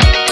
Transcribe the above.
Channel.